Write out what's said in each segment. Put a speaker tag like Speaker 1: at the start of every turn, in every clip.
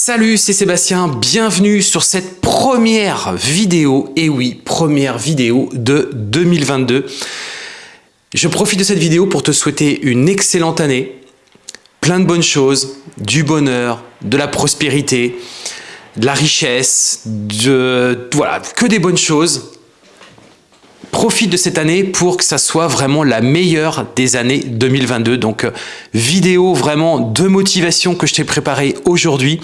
Speaker 1: Salut, c'est Sébastien, bienvenue sur cette première vidéo, et oui, première vidéo de 2022. Je profite de cette vidéo pour te souhaiter une excellente année, plein de bonnes choses, du bonheur, de la prospérité, de la richesse, de voilà, que des bonnes choses profite de cette année pour que ça soit vraiment la meilleure des années 2022. Donc, euh, vidéo vraiment de motivation que je t'ai préparé aujourd'hui.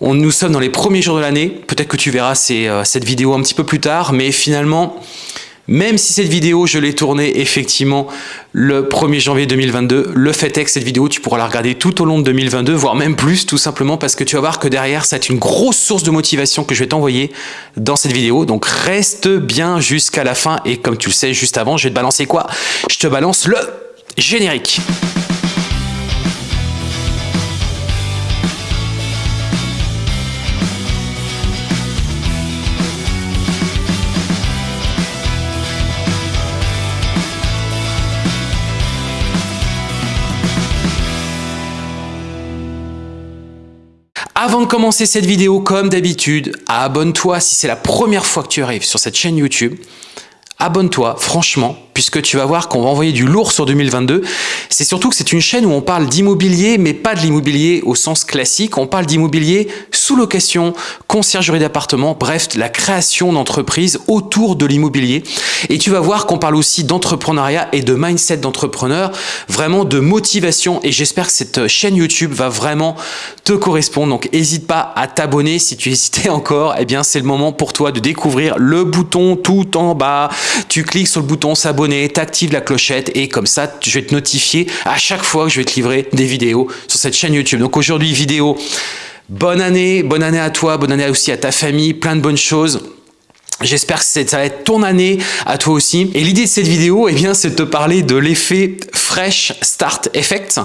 Speaker 1: On, nous sommes dans les premiers jours de l'année. Peut-être que tu verras euh, cette vidéo un petit peu plus tard, mais finalement, même si cette vidéo, je l'ai tournée effectivement le 1er janvier 2022, le fait est que cette vidéo, tu pourras la regarder tout au long de 2022, voire même plus, tout simplement parce que tu vas voir que derrière, c'est une grosse source de motivation que je vais t'envoyer dans cette vidéo. Donc reste bien jusqu'à la fin et comme tu le sais, juste avant, je vais te balancer quoi? Je te balance le générique. Avant de commencer cette vidéo, comme d'habitude, abonne-toi si c'est la première fois que tu arrives sur cette chaîne YouTube. Abonne-toi, franchement, puisque tu vas voir qu'on va envoyer du lourd sur 2022. C'est surtout que c'est une chaîne où on parle d'immobilier, mais pas de l'immobilier au sens classique. On parle d'immobilier sous location, conciergerie d'appartement, bref, la création d'entreprises autour de l'immobilier. Et tu vas voir qu'on parle aussi d'entrepreneuriat et de mindset d'entrepreneur, vraiment de motivation. Et j'espère que cette chaîne YouTube va vraiment te correspondre. Donc, n'hésite pas à t'abonner. Si tu hésitais encore, eh bien, c'est le moment pour toi de découvrir le bouton tout en bas. Tu cliques sur le bouton s'abonner t'actives la clochette et comme ça, je vais te notifier à chaque fois que je vais te livrer des vidéos sur cette chaîne YouTube. Donc aujourd'hui, vidéo, bonne année, bonne année à toi, bonne année aussi à ta famille, plein de bonnes choses. J'espère que ça va être ton année à toi aussi. Et l'idée de cette vidéo, eh bien, c'est de te parler de l'effet Fresh Start Effect.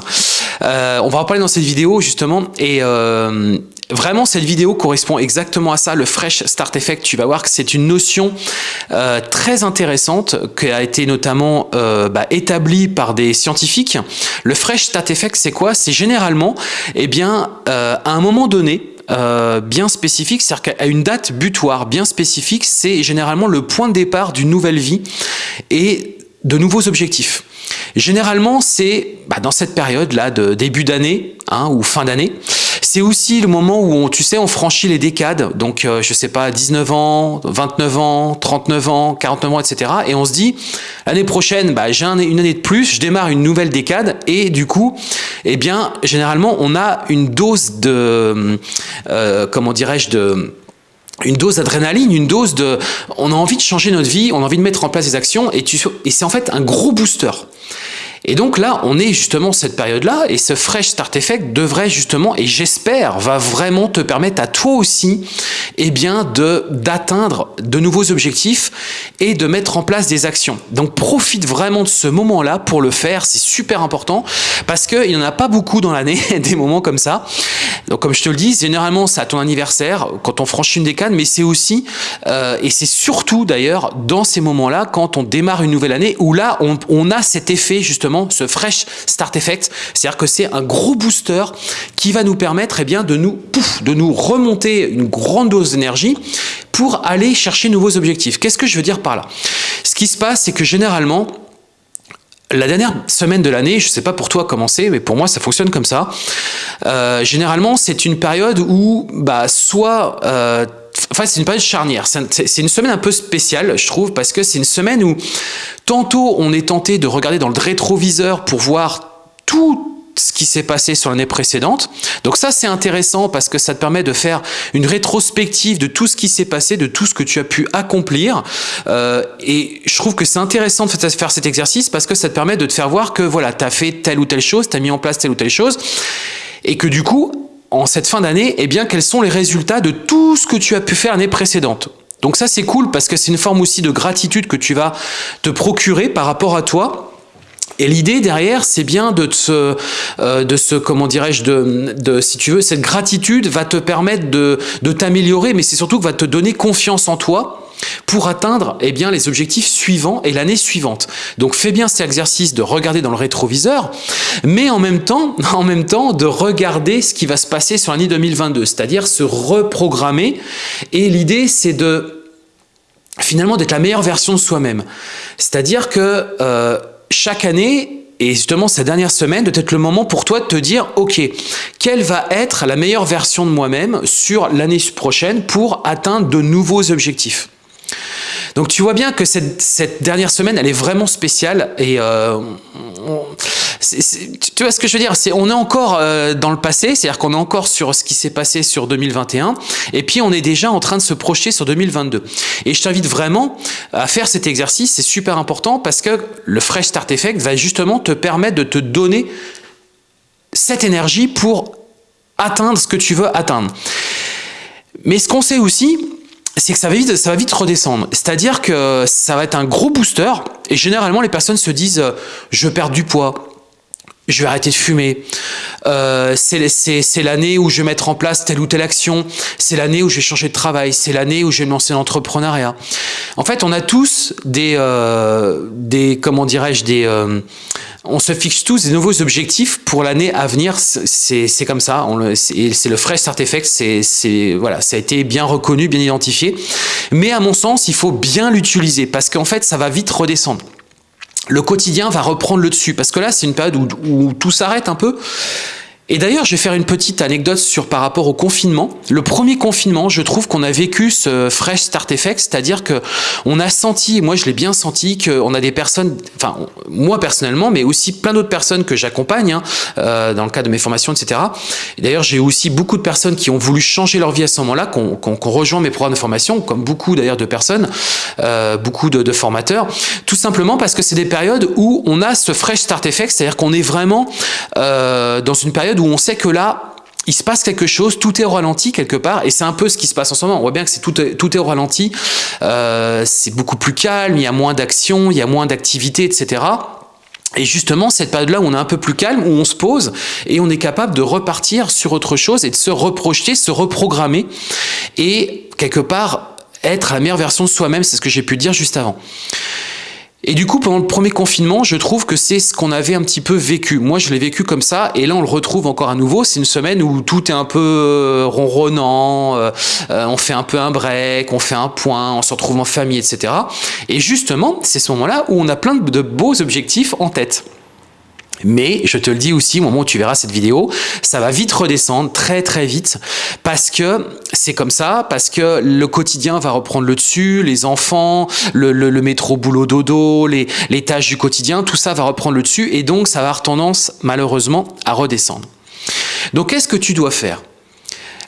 Speaker 1: Euh, on va en parler dans cette vidéo justement. Et, euh, Vraiment, cette vidéo correspond exactement à ça, le Fresh Start Effect. Tu vas voir que c'est une notion euh, très intéressante qui a été notamment bah, établie par des scientifiques. Le Fresh Start Effect, c'est quoi? C'est généralement, eh bien, à un moment donné, bien spécifique, c'est-à-dire qu'à une date butoir bien spécifique, c'est généralement le point de départ d'une nouvelle vie et de nouveaux objectifs. Généralement, c'est bah, dans cette période-là de début d'année hein, ou fin d'année. C'est aussi le moment où, on, tu sais, on franchit les décades. Donc, euh, je sais pas, 19 ans, 29 ans, 39 ans, 49 ans, etc. Et on se dit, l'année prochaine, bah, j'ai une année de plus, je démarre une nouvelle décade. Et du coup, eh bien, généralement, on a une dose de, euh, comment dirais-je, de une dose d'adrénaline, une dose de... On a envie de changer notre vie, on a envie de mettre en place des actions et, c'est en fait un gros booster. Et donc là, on est justement cette période-là, et ce Fresh Start Effect devrait justement, et j'espère, va vraiment te permettre à toi aussi, eh bien, d'atteindre de nouveaux objectifs et de mettre en place des actions. Donc profite vraiment de ce moment-là pour le faire, c'est super important, parce qu'il n'y en a pas beaucoup dans l'année, des moments comme ça. Donc comme je te le dis, généralement c'est à ton anniversaire, quand on franchit une décade, mais c'est aussi, euh, et c'est surtout d'ailleurs dans ces moments-là, quand on démarre une nouvelle année, où là on a cet effet justement ce fresh start effect, c'est-à-dire que c'est un gros booster qui va nous permettre eh bien, de, nous, de nous remonter une grande dose d'énergie pour aller chercher nouveaux objectifs. Qu'est-ce que je veux dire par là? Ce qui se passe, c'est que généralement, la dernière semaine de l'année, je ne sais pas pour toi comment c'est, mais pour moi ça fonctionne comme ça. Euh, généralement, c'est une période où bah, soit euh, Enfin, c'est une période charnière. C'est une semaine un peu spéciale, je trouve, parce que c'est une semaine où tantôt on est tenté de regarder dans le rétroviseur pour voir tout ce qui s'est passé sur l'année précédente. Donc ça, c'est intéressant parce que ça te permet de faire une rétrospective de tout ce qui s'est passé, de tout ce que tu as pu accomplir. Euh, et je trouve que c'est intéressant de faire cet exercice parce que ça te permet de te faire voir que voilà, tu as fait telle ou telle chose, tu as mis en place telle ou telle chose. Et que du coup, en cette fin d'année, eh bien, quels sont les résultats de tout ce que tu as pu faire l'année précédente. Donc ça, c'est cool parce que c'est une forme aussi de gratitude que tu vas te procurer par rapport à toi. Et l'idée derrière, c'est bien de se, euh, de ce, comment dirais-je, de, de, si tu veux, cette gratitude va te permettre de, de t'améliorer, mais c'est surtout que va te donner confiance en toi pour atteindre eh bien, les objectifs suivants et l'année suivante. Donc fais bien cet exercice de regarder dans le rétroviseur, mais en même temps, en même temps de regarder ce qui va se passer sur l'année 2022, c'est-à-dire se reprogrammer. Et l'idée, c'est de finalement d'être la meilleure version de soi-même. C'est-à-dire que euh, chaque année, et justement, cette dernière semaine doit être le moment pour toi de te dire, OK, quelle va être la meilleure version de moi-même sur l'année prochaine pour atteindre de nouveaux objectifs? Donc tu vois bien que cette, dernière semaine, elle est vraiment spéciale et euh, tu vois ce que je veux dire? C'est On est encore euh, dans le passé, c'est-à-dire qu'on est encore sur ce qui s'est passé sur 2021 et puis on est déjà en train de se projeter sur 2022. Et je t'invite vraiment à faire cet exercice, c'est super important parce que le Fresh Start Effect va justement te permettre de te donner cette énergie pour atteindre ce que tu veux atteindre. Mais ce qu'on sait aussi, c'est que ça va vite, ça va vite redescendre. C'est-à-dire que ça va être un gros booster et généralement les personnes se disent euh, je perds du poids, je vais arrêter de fumer, euh, c'est l'année où je vais mettre en place telle ou telle action, c'est l'année où je vais changer de travail, c'est l'année où je vais lancer l'entrepreneuriat. En fait, on a tous des, euh, comment dirais-je, des, euh, on se fixe tous des nouveaux objectifs pour l'année à venir. C'est comme ça. C'est le Fresh Start Effect. C'est voilà, ça a été bien reconnu, bien identifié. Mais à mon sens, il faut bien l'utiliser parce qu'en fait, ça va vite redescendre le quotidien va reprendre le dessus. Parce que là, c'est une période où, tout s'arrête un peu. Et d'ailleurs, je vais faire une petite anecdote sur par rapport au confinement. Le premier confinement, je trouve qu'on a vécu ce fresh start effect, c'est-à-dire que on a senti, moi je l'ai bien senti, qu'on a des personnes, enfin moi personnellement, mais aussi plein d'autres personnes que j'accompagne hein, euh, dans le cadre de mes formations, etc. D'ailleurs, j'ai aussi beaucoup de personnes qui ont voulu changer leur vie à ce moment-là, qu'on qu rejoint mes programmes de formation, comme beaucoup d'ailleurs de personnes, euh, beaucoup de, formateurs, tout simplement parce que c'est des périodes où on a ce fresh start effect, c'est-à-dire qu'on est vraiment euh, dans une période où on sait que là, il se passe quelque chose, tout est ralenti quelque part, et c'est un peu ce qui se passe en ce moment. On voit bien que c'est tout, est ralenti, euh, c'est beaucoup plus calme, il y a moins d'action, il y a moins d'activité, etc. Et justement, cette période-là où on est un peu plus calme, où on se pose et on est capable de repartir sur autre chose et de se reprojeter, se reprogrammer et quelque part être la meilleure version de soi-même, c'est ce que j'ai pu dire juste avant. Et du coup, pendant le premier confinement, je trouve que c'est ce qu'on avait un petit peu vécu. Moi, je l'ai vécu comme ça, et là, on le retrouve encore à nouveau. C'est une semaine où tout est un peu euh, ronronnant, euh, euh, on fait un peu un break, on fait un point, on se retrouve en famille, etc. Et justement, c'est ce moment-là où on a plein de beaux objectifs en tête. Mais je te le dis aussi, au moment où tu verras cette vidéo, ça va vite redescendre, très très vite, parce que c'est comme ça, parce que le quotidien va reprendre le dessus, les enfants, le, métro boulot dodo, les, les tâches du quotidien, tout ça va reprendre le dessus, et donc ça va avoir tendance, malheureusement, à redescendre. Donc qu'est-ce que tu dois faire?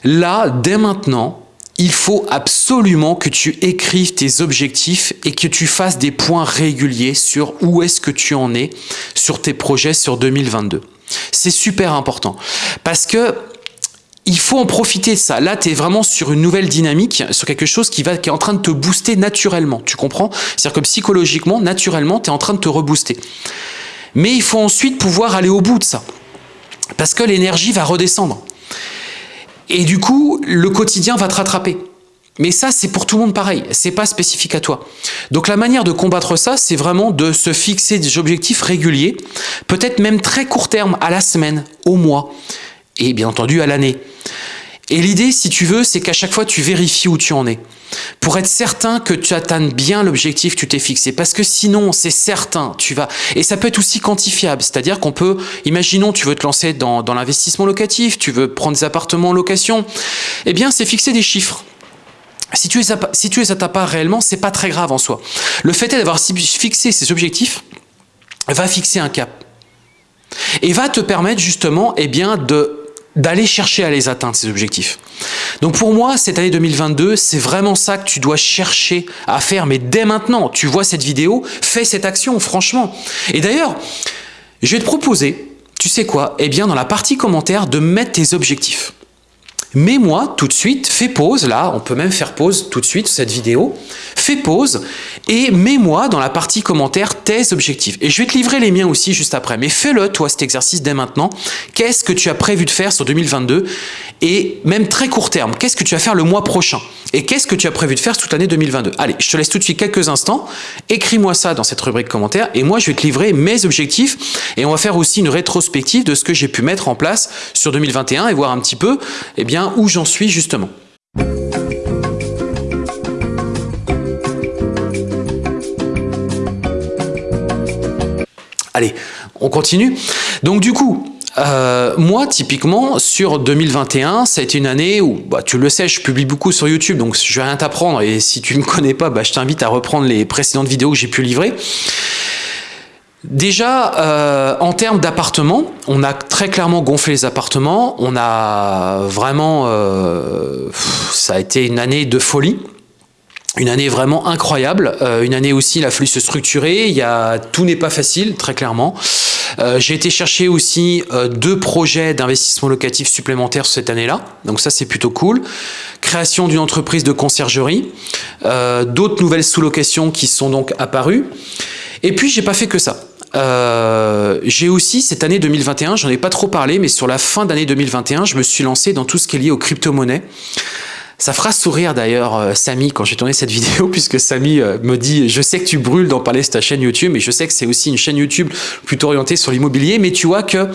Speaker 1: Là, dès maintenant, il faut absolument que tu écrives tes objectifs et que tu fasses des points réguliers sur où est-ce que tu en es sur tes projets sur 2022. C'est super important parce que il faut en profiter de ça. Là, tu es vraiment sur une nouvelle dynamique, sur quelque chose qui, va, qui est en train de te booster naturellement. Tu comprends? C'est-à-dire que psychologiquement, naturellement, tu es en train de te rebooster. Mais il faut ensuite pouvoir aller au bout de ça. Parce que l'énergie va redescendre. Et du coup, le quotidien va te rattraper. Mais ça, c'est pour tout le monde pareil, c'est pas spécifique à toi. Donc la manière de combattre ça, c'est vraiment de se fixer des objectifs réguliers, peut-être même très court terme, à la semaine, au mois, et bien entendu à l'année. Et l'idée, si tu veux, c'est qu'à chaque fois, tu vérifies où tu en es. Pour être certain que tu atteignes bien l'objectif que tu t'es fixé. Parce que sinon, c'est certain, tu vas... Et ça peut être aussi quantifiable. C'est-à-dire qu'on peut... Imaginons, tu veux te lancer dans, dans l'investissement locatif, tu veux prendre des appartements en location. Eh bien, c'est fixer des chiffres. Si tu les, si tu les atteins pas réellement, c'est pas très grave en soi. Le fait est d'avoir fixé ces objectifs va fixer un cap. Et va te permettre justement eh bien, de d'aller chercher à les atteindre, ces objectifs. Donc pour moi, cette année 2022, c'est vraiment ça que tu dois chercher à faire, mais dès maintenant, tu vois cette vidéo, fais cette action, franchement. Et d'ailleurs, je vais te proposer, tu sais quoi Eh bien, dans la partie commentaire, de mettre tes objectifs. Mets-moi tout de suite, fais pause, là, on peut même faire pause tout de suite cette vidéo, fais pause et mets-moi dans la partie commentaire tes objectifs. Et je vais te livrer les miens aussi juste après, mais fais-le toi cet exercice dès maintenant. Qu'est-ce que tu as prévu de faire sur 2022 et même très court terme, qu'est-ce que tu vas faire le mois prochain et qu'est-ce que tu as prévu de faire toute l'année 2022 Allez, je te laisse tout de suite quelques instants, écris-moi ça dans cette rubrique commentaire et moi je vais te livrer mes objectifs et on va faire aussi une rétrospective de ce que j'ai pu mettre en place sur 2021 et voir un petit peu eh bien, où j'en suis justement. Allez, on continue. Donc du coup, euh, moi, typiquement, sur 2021, ça a été une année où, bah, tu le sais, je publie beaucoup sur YouTube, donc je vais rien t'apprendre. Et si tu ne me connais pas, bah, je t'invite à reprendre les précédentes vidéos que j'ai pu livrer. Déjà, euh, en termes d'appartements, on a très clairement gonflé les appartements. On a vraiment... Euh, ça a été une année de folie. Une année vraiment incroyable. Euh, une année aussi, il a fallu se structurer. Il y a, tout n'est pas facile, très clairement. J'ai été chercher aussi deux projets d'investissement locatif supplémentaires cette année-là. Donc ça, c'est plutôt cool. Création d'une entreprise de conciergerie. D'autres nouvelles sous-locations qui sont donc apparues. Et puis, j'ai pas fait que ça. Euh, j'ai aussi cette année 2021, j'en ai pas trop parlé, mais sur la fin d'année 2021, je me suis lancé dans tout ce qui est lié aux crypto-monnaies. Ça fera sourire d'ailleurs euh, Samy quand j'ai tourné cette vidéo, puisque Samy euh, me dit « Je sais que tu brûles d'en parler sur ta chaîne YouTube, mais je sais que c'est aussi une chaîne YouTube plutôt orientée sur l'immobilier, mais tu vois que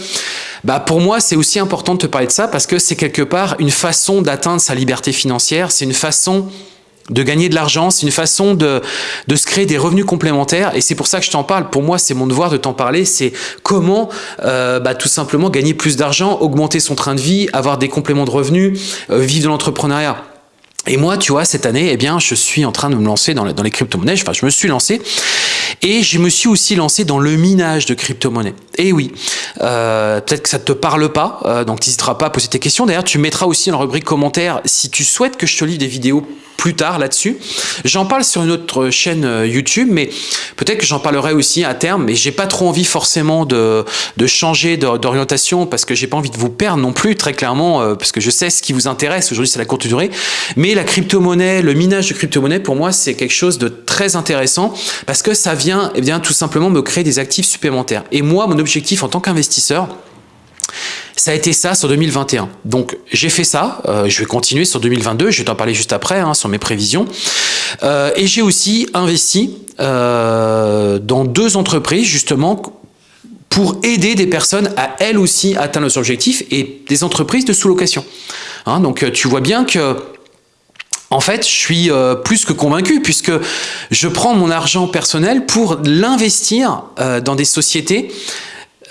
Speaker 1: bah pour moi, c'est aussi important de te parler de ça, parce que c'est quelque part une façon d'atteindre sa liberté financière, c'est une façon de gagner de l'argent, c'est une façon de, de, se créer des revenus complémentaires et c'est pour ça que je t'en parle. Pour moi, c'est mon devoir de t'en parler, c'est comment euh, bah, tout simplement gagner plus d'argent, augmenter son train de vie, avoir des compléments de revenus, euh, vivre de l'entrepreneuriat. Et moi, tu vois, cette année, eh bien, je suis en train de me lancer dans, dans les crypto-monnaies. Enfin, je me suis lancé. Et je me suis aussi lancé dans le minage de crypto-monnaies. Et oui, euh, peut-être que ça ne te parle pas, euh, donc tu n'hésiteras pas à poser tes questions. D'ailleurs, tu mettras aussi dans la rubrique commentaires si tu souhaites que je te livre des vidéos plus tard là-dessus. J'en parle sur une autre chaîne euh, YouTube, mais peut-être que j'en parlerai aussi à terme, mais j'ai pas trop envie forcément de, de changer d'orientation parce que j'ai pas envie de vous perdre non plus, très clairement, euh, parce que je sais ce qui vous intéresse. Aujourd'hui, c'est la courte durée. Mais la crypto-monnaie, le minage de crypto-monnaie, pour moi, c'est quelque chose de très intéressant parce que ça vient, eh bien, tout simplement me créer des actifs supplémentaires. Et moi, mon objectif en tant qu'investisseur, ça a été ça sur 2021. Donc j'ai fait ça, euh, je vais continuer sur 2022, je vais t'en parler juste après, hein, sur mes prévisions. Euh, et j'ai aussi investi euh, dans deux entreprises justement pour aider des personnes à elles aussi atteindre leurs objectifs et des entreprises de sous-location. Hein, donc tu vois bien que en fait, je suis plus que convaincu puisque je prends mon argent personnel pour l'investir dans des sociétés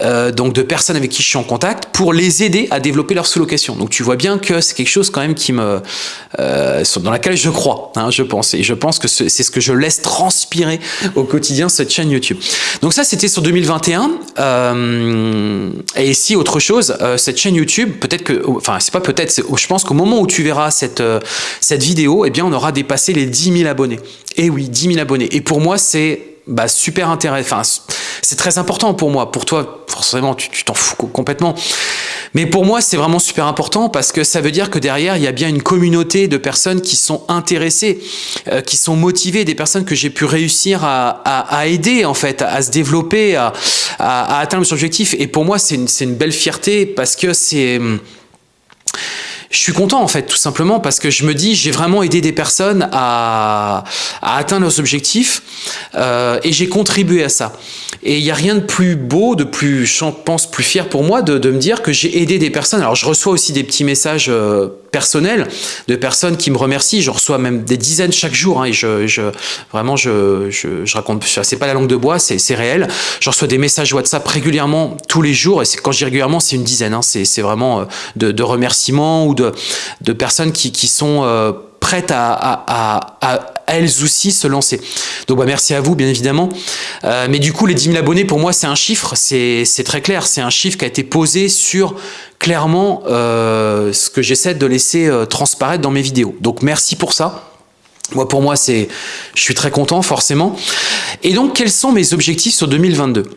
Speaker 1: euh, donc de personnes avec qui je suis en contact pour les aider à développer leur sous-location. Donc tu vois bien que c'est quelque chose quand même qui me, euh, dans laquelle je crois, hein, je pense. Et je pense que c'est ce que je laisse transpirer au quotidien cette chaîne YouTube. Donc ça, c'était sur 2021. Euh, et ici, autre chose, euh, cette chaîne YouTube, peut-être que, enfin c'est pas peut-être, je pense qu'au moment où tu verras cette, euh, cette vidéo, eh bien on aura dépassé les 10 000 abonnés. Et oui, 10 000 abonnés. Et pour moi, c'est bah, super intéressant. Enfin, c'est très important pour moi. Pour toi, forcément, tu t'en fous complètement. Mais pour moi, c'est vraiment super important parce que ça veut dire que derrière, il y a bien une communauté de personnes qui sont intéressées, euh, qui sont motivées, des personnes que j'ai pu réussir à, aider, en fait, à, se développer, à, atteindre son objectif. Et pour moi, c'est une, une belle fierté parce que c'est je suis content en fait, tout simplement, parce que je me dis, j'ai vraiment aidé des personnes à, à atteindre leurs objectifs euh, et j'ai contribué à ça. Et il n'y a rien de plus beau, de plus, je pense, plus fier pour moi de, de me dire que j'ai aidé des personnes. Alors je reçois aussi des petits messages euh, personnels de personnes qui me remercient. Je reçois même des dizaines chaque jour hein, et je, je, vraiment, je, je, je raconte, c'est pas la langue de bois, c'est réel. Je reçois des messages WhatsApp régulièrement tous les jours et quand je dis régulièrement, c'est une dizaine. Hein, c'est vraiment euh, de, de remerciements ou de, personnes qui, sont euh, prêtes à, elles aussi se lancer. Donc bah, merci à vous bien évidemment. Euh, mais du coup les 10 000 abonnés pour moi c'est un chiffre, c'est très clair, c'est un chiffre qui a été posé sur clairement euh, ce que j'essaie de laisser transparaître dans mes vidéos. Donc merci pour ça. Moi, pour moi, c'est, je suis très content, forcément. Et donc, quels sont mes objectifs sur 2022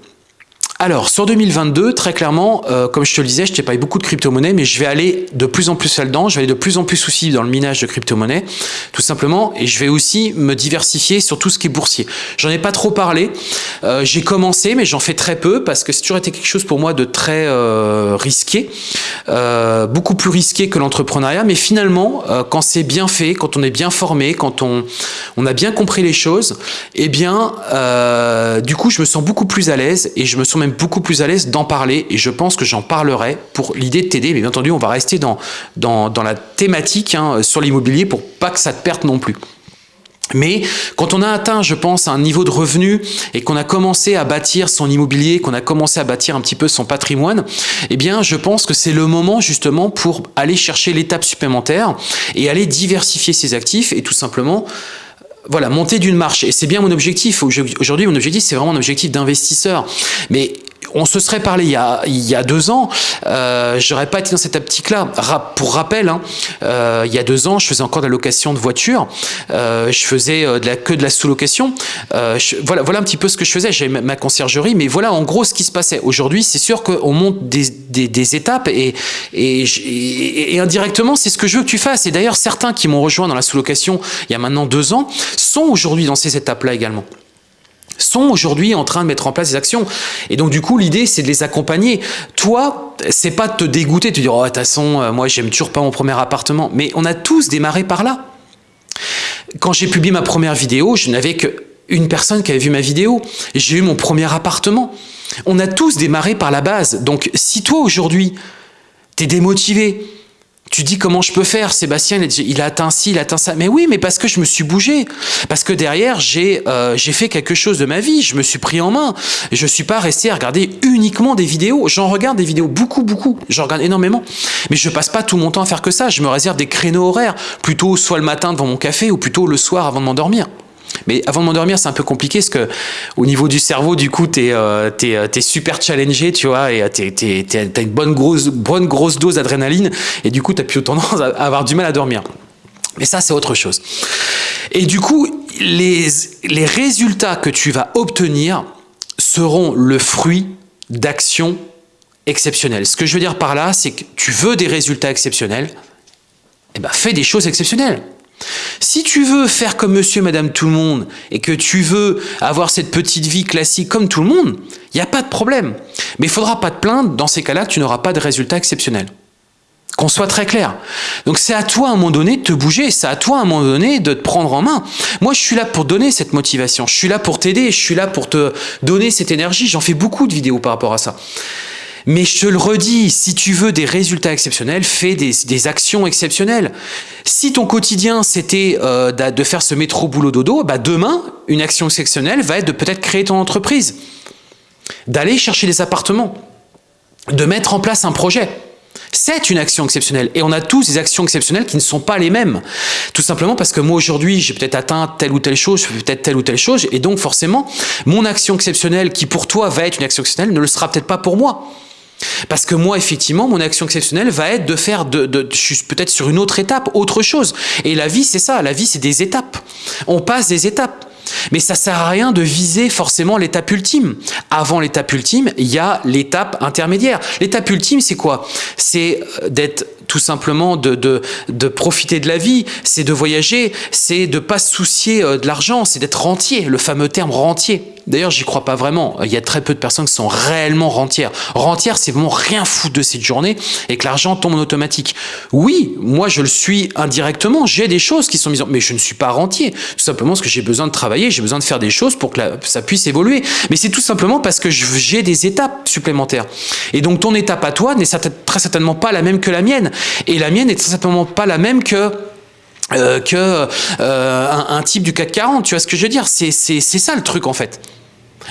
Speaker 1: alors, sur 2022, très clairement, euh, comme je te le disais, je t'ai parlé beaucoup de crypto-monnaies, mais je vais aller de plus en plus là-dedans, je vais aller de plus en plus aussi dans le minage de crypto-monnaies, tout simplement, et je vais aussi me diversifier sur tout ce qui est boursier. J'en ai pas trop parlé, euh, j'ai commencé, mais j'en fais très peu, parce que c'est toujours été quelque chose pour moi de très euh, risqué, beaucoup plus risqué que l'entrepreneuriat, mais finalement, quand c'est bien fait, quand on est bien formé, quand on, on a bien compris les choses, eh bien, du coup, je me sens beaucoup plus à l'aise, et je me sens beaucoup plus à l'aise d'en parler et je pense que j'en parlerai pour l'idée de t'aider. Mais bien entendu, on va rester dans, dans, la thématique hein, sur l'immobilier pour pas que ça te perde non plus. Mais quand on a atteint, je pense, un niveau de revenu et qu'on a commencé à bâtir son immobilier, qu'on a commencé à bâtir un petit peu son patrimoine, eh bien, je pense que c'est le moment justement pour aller chercher l'étape supplémentaire et aller diversifier ses actifs et tout simplement voilà, monter d'une marche. Et c'est bien mon objectif. Aujourd'hui, mon objectif, c'est vraiment un objectif d'investisseur. Mais on se serait parlé il y a, il y a deux ans, euh, j'aurais pas été dans cette optique-là. pour rappel, hein, euh, il y a deux ans, je faisais encore de la location de voitures, euh, je faisais euh, de la, que de la sous-location. voilà, voilà un petit peu ce que je faisais. J'avais ma conciergerie, mais voilà en gros ce qui se passait. Aujourd'hui, c'est sûr qu'on monte des, des, des, étapes et, et, et indirectement, c'est ce que je veux que tu fasses. Et d'ailleurs, certains qui m'ont rejoint dans la sous-location il y a maintenant deux ans sont aujourd'hui dans ces étapes-là également sont aujourd'hui en train de mettre en place des actions. Et donc, du coup, l'idée, c'est de les accompagner. Toi, c'est pas de te dégoûter, de te dire, oh, de toute façon, euh, moi, j'aime toujours pas mon premier appartement. Mais on a tous démarré par là. Quand j'ai publié ma première vidéo, je n'avais qu'une personne qui avait vu ma vidéo. J'ai eu mon premier appartement. On a tous démarré par la base. Donc, si toi, aujourd'hui, tu es démotivé, tu dis comment je peux faire? Sébastien, il a atteint ci, il a atteint ça. Mais oui, mais parce que je me suis bougé. Parce que derrière, j'ai euh, fait quelque chose de ma vie. Je me suis pris en main. Je suis pas resté à regarder uniquement des vidéos. J'en regarde des vidéos beaucoup, beaucoup. J'en regarde énormément. Mais je passe pas tout mon temps à faire que ça. Je me réserve des créneaux horaires. Plutôt soit le matin devant mon café ou plutôt le soir avant de m'endormir. Mais avant de m'endormir, c'est un peu compliqué parce que au niveau du cerveau, du coup, tu es, euh, euh, super challengé, tu vois, et tu as une bonne grosse, dose d'adrénaline, et du coup, tu as plutôt tendance à avoir du mal à dormir. Mais ça, c'est autre chose. Et du coup, les, les résultats que tu vas obtenir seront le fruit d'actions exceptionnelles. Ce que je veux dire par là, c'est que tu veux des résultats exceptionnels, eh ben, fais des choses exceptionnelles. Si tu veux faire comme monsieur, madame, tout le monde, et que tu veux avoir cette petite vie classique comme tout le monde, il n'y a pas de problème. Mais il ne faudra pas te plaindre, dans ces cas-là, tu n'auras pas de résultat exceptionnel. Qu'on soit très clair. Donc c'est à toi à un moment donné de te bouger, c'est à toi à un moment donné de te prendre en main. Moi je suis là pour donner cette motivation, je suis là pour t'aider, je suis là pour te donner cette énergie, j'en fais beaucoup de vidéos par rapport à ça. Mais je te le redis, si tu veux des résultats exceptionnels, fais des, actions exceptionnelles. Si ton quotidien, c'était euh, de faire ce métro boulot dodo, bah demain, une action exceptionnelle va être de peut-être créer ton entreprise, d'aller chercher des appartements, de mettre en place un projet. C'est une action exceptionnelle. Et on a tous des actions exceptionnelles qui ne sont pas les mêmes. Tout simplement parce que moi aujourd'hui, j'ai peut-être atteint telle ou telle chose, je fais peut-être telle ou telle chose. Et donc forcément, mon action exceptionnelle qui pour toi va être une action exceptionnelle ne le sera peut-être pas pour moi. Parce que moi, effectivement, mon action exceptionnelle va être de faire, de, je suis peut-être sur une autre étape, autre chose. Et la vie, c'est ça. La vie, c'est des étapes. On passe des étapes. Mais ça sert à rien de viser forcément l'étape ultime. Avant l'étape ultime, il y a l'étape intermédiaire. L'étape ultime, c'est quoi? C'est d'être tout simplement de, de, de, profiter de la vie, c'est de voyager, c'est de pas se soucier euh, de l'argent, c'est d'être rentier, le fameux terme rentier. D'ailleurs, j'y crois pas vraiment. Il y a très peu de personnes qui sont réellement rentières. Rentière, c'est vraiment rien foutre de cette journée et que l'argent tombe en automatique. Oui, moi je le suis indirectement. J'ai des choses qui sont mises en... Mais je ne suis pas rentier. Tout simplement parce que j'ai besoin de travailler, j'ai besoin de faire des choses pour que ça puisse évoluer. Mais c'est tout simplement parce que j'ai des étapes supplémentaires. Et donc ton étape à toi n'est très certainement pas la même que la mienne. Et la mienne n'est certainement pas la même que euh, euh, un, type du CAC 40, tu vois ce que je veux dire? C'est ça le truc en fait.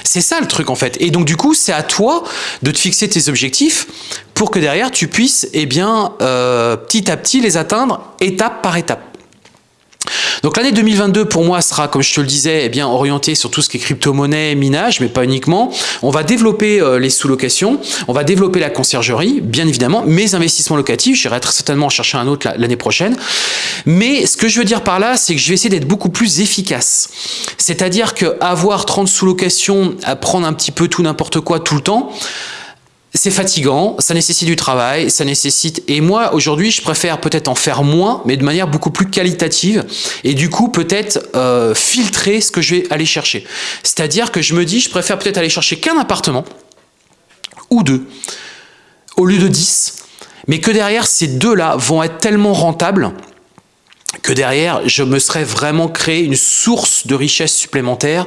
Speaker 1: C'est ça le truc en fait. Et donc du coup, c'est à toi de te fixer tes objectifs pour que derrière tu puisses eh bien, euh, petit à petit les atteindre étape par étape. Donc l'année 2022 pour moi sera, comme je te le disais, eh bien orientée sur tout ce qui est crypto-monnaie, minage, mais pas uniquement. On va développer euh, les sous-locations, on va développer la conciergerie, bien évidemment, mes investissements locatifs, j'irai très certainement en chercher un autre l'année prochaine. Mais ce que je veux dire par là, c'est que je vais essayer d'être beaucoup plus efficace. C'est-à-dire qu'avoir 30 sous-locations, à prendre un petit peu tout n'importe quoi tout le temps, c'est fatigant, ça nécessite du travail, ça nécessite... Et moi, aujourd'hui, je préfère peut-être en faire moins, mais de manière beaucoup plus qualitative, et du coup, peut-être euh, filtrer ce que je vais aller chercher. C'est-à-dire que je me dis, je préfère peut-être aller chercher qu'un appartement, ou deux, au lieu de 10, mais que derrière, ces deux-là vont être tellement rentables que derrière, je me serais vraiment créé une source de richesse supplémentaire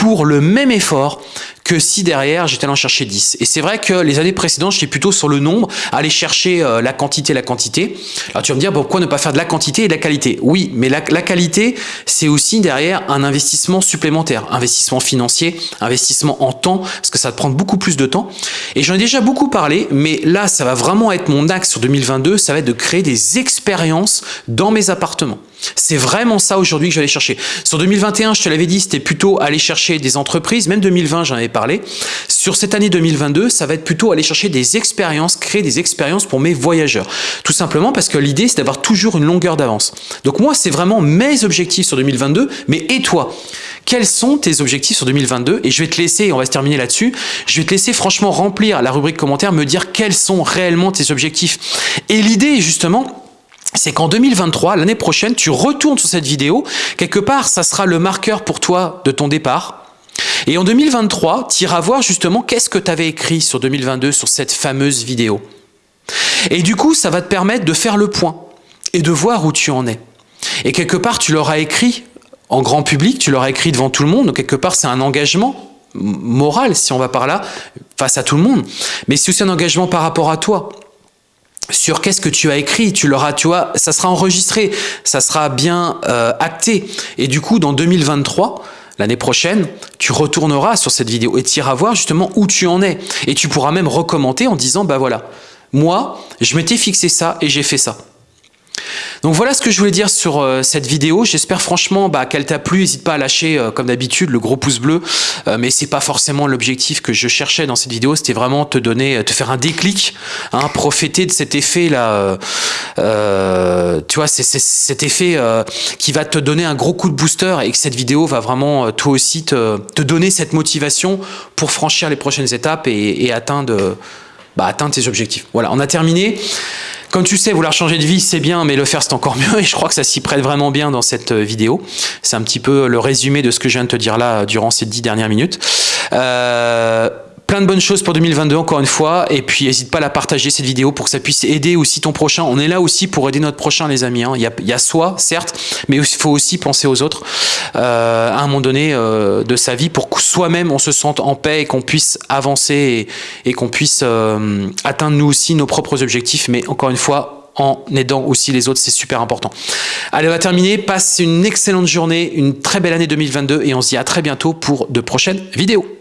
Speaker 1: pour le même effort que si derrière j'étais allé en chercher 10. Et c'est vrai que les années précédentes, j'étais plutôt sur le nombre, aller chercher euh, la quantité, la quantité. Alors tu vas me dire, pourquoi ne pas faire de la quantité et de la qualité? Oui, mais la, qualité, c'est aussi derrière un investissement supplémentaire, investissement financier, investissement en temps, parce que ça va te prendre beaucoup plus de temps. Et j'en ai déjà beaucoup parlé, mais là, ça va vraiment être mon axe sur 2022, ça va être de créer des expériences dans mes appartements. C'est vraiment ça aujourd'hui que aller chercher. Sur 2021, je te l'avais dit, c'était plutôt aller chercher des entreprises, même 2020, j'en avais parler. Sur cette année 2022, ça va être plutôt aller chercher des expériences, créer des expériences pour mes voyageurs. Tout simplement parce que l'idée, c'est d'avoir toujours une longueur d'avance. Donc moi, c'est vraiment mes objectifs sur 2022, mais et toi? Quels sont tes objectifs sur 2022 Et je vais te laisser, on va se terminer là-dessus, je vais te laisser franchement remplir la rubrique commentaire, me dire quels sont réellement tes objectifs. Et l'idée, justement, c'est qu'en 2023, l'année prochaine, tu retournes sur cette vidéo. Quelque part, ça sera le marqueur pour toi de ton départ. Et en 2023, tu iras voir justement qu'est-ce que tu avais écrit sur 2022 sur cette fameuse vidéo. Et du coup, ça va te permettre de faire le point et de voir où tu en es. Et quelque part, tu l'auras écrit en grand public, tu l'auras écrit devant tout le monde, donc quelque part, c'est un engagement moral, si on va par là, face à tout le monde. Mais c'est aussi un engagement par rapport à toi sur qu'est-ce que tu as écrit, tu l'auras, tu vois, ça sera enregistré, ça sera bien euh, acté. Et du coup, dans 2023, l'année prochaine, tu retourneras sur cette vidéo et tu iras voir justement où tu en es. Et tu pourras même recommenter en disant, bah voilà, moi, je m'étais fixé ça et j'ai fait ça. Donc voilà ce que je voulais dire sur euh, cette vidéo. J'espère franchement bah, qu'elle t'a plu. N'hésite pas à lâcher, euh, comme d'habitude, le gros pouce bleu. Euh, mais c'est pas forcément l'objectif que je cherchais dans cette vidéo. C'était vraiment te donner, te faire un déclic, hein, profiter de cet effet là. tu vois, c'est cet effet qui va te donner un gros coup de booster et que cette vidéo va vraiment toi aussi te, donner cette motivation pour franchir les prochaines étapes et atteindre, bah, atteindre tes objectifs. Voilà, on a terminé. Comme tu sais, vouloir changer de vie, c'est bien, mais le faire, c'est encore mieux. Et je crois que ça s'y prête vraiment bien dans cette euh, vidéo. C'est un petit peu le résumé de ce que je viens de te dire là durant ces dix dernières minutes. Euh, Plein de bonnes choses pour 2022 encore une fois et puis n'hésite pas à la partager cette vidéo pour que ça puisse aider aussi ton prochain. On est là aussi pour aider notre prochain les amis. Hein. Il, y a, soi certes mais il faut aussi penser aux autres euh, à un moment donné euh, de sa vie pour que soi-même on se sente en paix et qu'on puisse avancer et, et qu'on puisse euh, atteindre nous aussi nos propres objectifs mais encore une fois en aidant aussi les autres, c'est super important. Allez, on va terminer. Passe une excellente journée, une très belle année 2022 et on se dit à très bientôt pour de prochaines vidéos.